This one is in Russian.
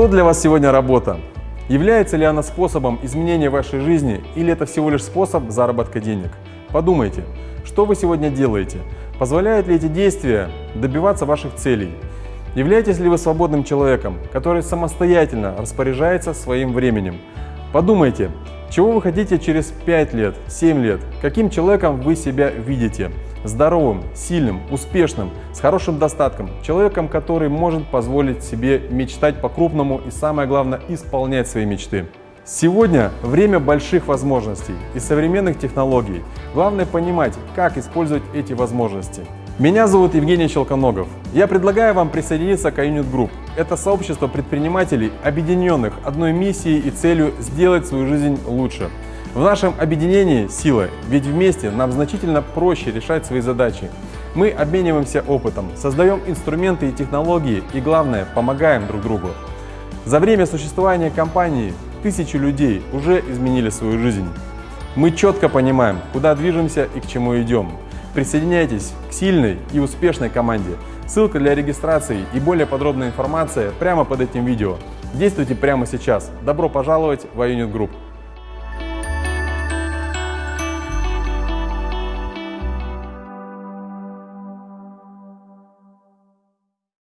Что для вас сегодня работа? Является ли она способом изменения вашей жизни или это всего лишь способ заработка денег? Подумайте, что вы сегодня делаете? Позволяют ли эти действия добиваться ваших целей? Являетесь ли вы свободным человеком, который самостоятельно распоряжается своим временем? Подумайте, чего вы хотите через 5 лет, 7 лет? Каким человеком вы себя видите? Здоровым, сильным, успешным, с хорошим достатком. Человеком, который может позволить себе мечтать по-крупному и самое главное исполнять свои мечты. Сегодня время больших возможностей и современных технологий. Главное понимать, как использовать эти возможности. Меня зовут Евгений Щелконогов. Я предлагаю вам присоединиться к iUnit Group. Это сообщество предпринимателей, объединенных одной миссией и целью сделать свою жизнь лучше. В нашем объединении сила, ведь вместе нам значительно проще решать свои задачи. Мы обмениваемся опытом, создаем инструменты и технологии и, главное, помогаем друг другу. За время существования компании тысячи людей уже изменили свою жизнь. Мы четко понимаем, куда движемся и к чему идем. Присоединяйтесь к сильной и успешной команде. Ссылка для регистрации и более подробная информация прямо под этим видео. Действуйте прямо сейчас. Добро пожаловать в iUnit Group.